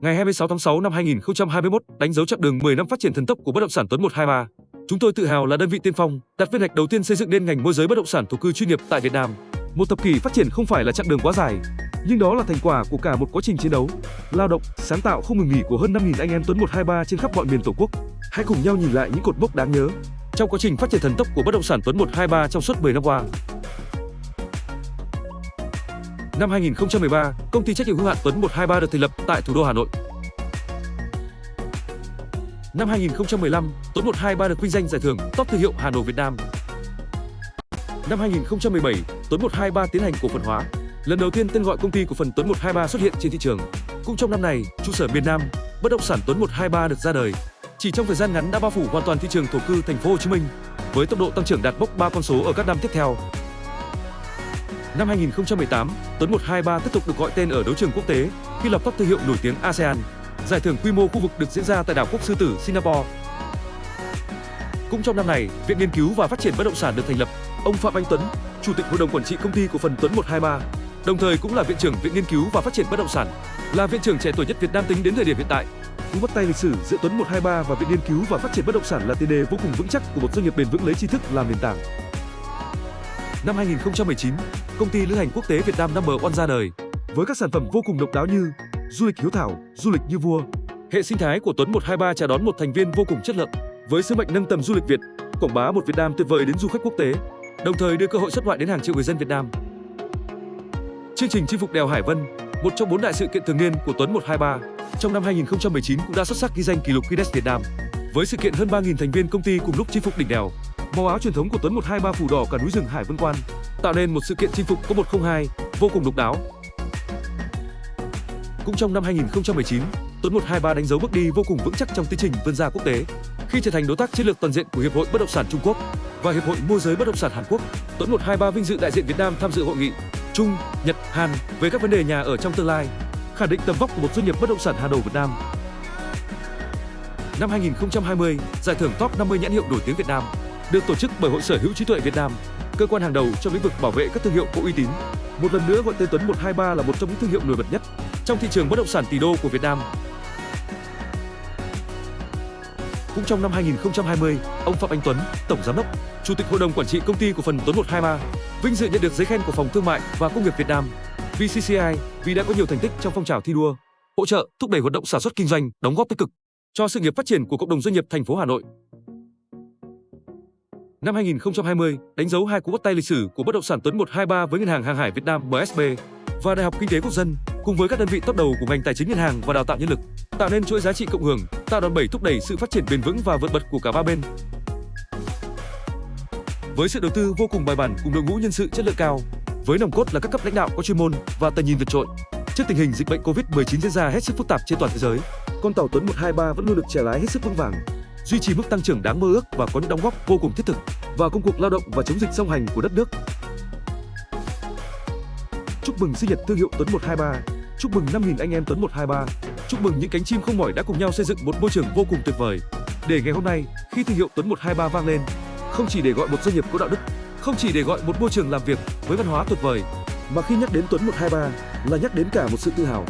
Ngày 26 tháng 6 năm 2021, đánh dấu chặng đường 10 năm phát triển thần tốc của bất động sản Tuấn 123. Chúng tôi tự hào là đơn vị tiên phong, đặt viên gạch đầu tiên xây dựng nên ngành môi giới bất động sản thổ cư chuyên nghiệp tại Việt Nam. Một thập kỷ phát triển không phải là chặng đường quá dài, nhưng đó là thành quả của cả một quá trình chiến đấu, lao động, sáng tạo không ngừng nghỉ của hơn 5.000 anh em Tuấn 123 trên khắp mọi miền Tổ quốc. Hãy cùng nhau nhìn lại những cột mốc đáng nhớ trong quá trình phát triển thần tốc của bất động sản Tuấn 123 trong suốt 10 năm qua. Năm 2013, công ty trách nhiệm hữu hạn Tuấn 123 được thành lập tại thủ đô Hà Nội. Năm 2015, Tuấn 123 được vinh danh giải thưởng Top thương hiệu Hà Nội Việt Nam. Năm 2017, Tuấn 123 tiến hành cổ phần hóa. Lần đầu tiên tên gọi công ty cổ phần Tuấn 123 xuất hiện trên thị trường. Cũng trong năm này, trụ sở miền Nam, bất động sản Tuấn 123 được ra đời. Chỉ trong thời gian ngắn đã bao phủ hoàn toàn thị trường thổ cư thành phố Hồ Chí Minh với tốc độ tăng trưởng đạt mốc 3 con số ở các năm tiếp theo. Năm 2018, Tuấn 123 tiếp tục được gọi tên ở đấu trường quốc tế khi lập top thương hiệu nổi tiếng ASEAN. Giải thưởng quy mô khu vực được diễn ra tại đảo quốc Sư Tử, Singapore. Cũng trong năm này, Viện Nghiên cứu và Phát triển Bất động sản được thành lập. Ông Phạm Anh Tuấn, Chủ tịch Hội đồng Quản trị Công ty Cổ phần Tuấn 123, đồng thời cũng là Viện trưởng Viện Nghiên cứu và Phát triển Bất động sản, là viện trưởng trẻ tuổi nhất Việt Nam tính đến thời điểm hiện tại. Cú bắt tay lịch sử giữa Tuấn 123 và Viện Nghiên cứu và Phát triển Bất động sản là tiền đề vô cùng vững chắc của một doanh nghiệp bền vững lấy tri thức làm nền tảng. Năm 2019, công ty lữ hành quốc tế Việt Nam Number One ra đời với các sản phẩm vô cùng độc đáo như du lịch hiếu thảo, du lịch như vua. Hệ sinh thái của Tuấn 123 chào đón một thành viên vô cùng chất lượng với sứ mệnh nâng tầm du lịch Việt, quảng bá một Việt Nam tuyệt vời đến du khách quốc tế, đồng thời đưa cơ hội xuất ngoại đến hàng triệu người dân Việt Nam. Chương trình chinh phục đèo Hải Vân, một trong bốn đại sự kiện thường niên của Tuấn 123, trong năm 2019 cũng đã xuất sắc ghi danh kỷ lục Guinness Việt Nam. Với sự kiện hơn 3.000 thành viên công ty cùng lúc chinh phục đỉnh đèo, màu áo truyền thống của Tuấn 123 phủ đỏ cả núi rừng Hải Vân Quan, tạo nên một sự kiện chinh phục có 102 vô cùng độc đáo. Cũng trong năm 2019, Tuấn 123 đánh dấu bước đi vô cùng vững chắc trong tiến trình vươn ra quốc tế khi trở thành đối tác chiến lược toàn diện của Hiệp hội Bất động sản Trung Quốc và Hiệp hội Môi giới Bất động sản Hàn Quốc. Tuấn 123 vinh dự đại diện Việt Nam tham dự hội nghị Trung, Nhật, Hàn về các vấn đề nhà ở trong tương lai, khẳng định tầm vóc của một doanh nghiệp bất động sản hàng đầu Việt Nam. Năm 2020, giải thưởng Top 50 nhãn hiệu nổi tiếng Việt Nam được tổ chức bởi Hội Sở hữu trí tuệ Việt Nam, cơ quan hàng đầu trong lĩnh vực bảo vệ các thương hiệu có uy tín. Một lần nữa gọi tên Tuấn 123 là một trong những thương hiệu nổi bật nhất trong thị trường bất động sản tỷ đô của Việt Nam. Cũng trong năm 2020, ông Phạm Anh Tuấn, Tổng Giám đốc, Chủ tịch Hội đồng Quản trị Công ty Cổ phần Tuấn 123, vinh dự nhận được giấy khen của Phòng Thương mại và Công nghiệp Việt Nam VCCI vì đã có nhiều thành tích trong phong trào thi đua, hỗ trợ, thúc đẩy hoạt động sản xuất kinh doanh, đóng góp tích cực cho sự nghiệp phát triển của cộng đồng doanh nghiệp thành phố Hà Nội. Năm 2020, đánh dấu hai cú bắt tay lịch sử của bất động sản Tuấn 123 với Ngân hàng Hàng hải Việt Nam MSB và Đại học Kinh tế Quốc dân cùng với các đơn vị top đầu của ngành tài chính ngân hàng và đào tạo nhân lực, tạo nên chuỗi giá trị cộng hưởng, tạo đòn bẩy thúc đẩy sự phát triển bền vững và vượt bật của cả ba bên. Với sự đầu tư vô cùng bài bản cùng đội ngũ nhân sự chất lượng cao, với nòng cốt là các cấp lãnh đạo có chuyên môn và tầm nhìn vượt trội. Trước tình hình dịch bệnh Covid-19 diễn ra hết sức phức tạp trên toàn thế giới, con tàu Tuấn 123 vẫn luôn được trẻ lái hết sức vững vàng, duy trì mức tăng trưởng đáng mơ ước và có những đóng góp vô cùng thiết thực vào công cuộc lao động và chống dịch song hành của đất nước. Chúc mừng sinh nhật thương hiệu Tuấn 123, chúc mừng 5.000 anh em Tuấn 123, chúc mừng những cánh chim không mỏi đã cùng nhau xây dựng một môi trường vô cùng tuyệt vời. Để ngày hôm nay, khi thương hiệu Tuấn 123 vang lên, không chỉ để gọi một doanh nghiệp có đạo đức, không chỉ để gọi một môi trường làm việc với văn hóa tuyệt vời, mà khi nhắc đến Tuấn 123 là nhắc đến cả một sự tự hào,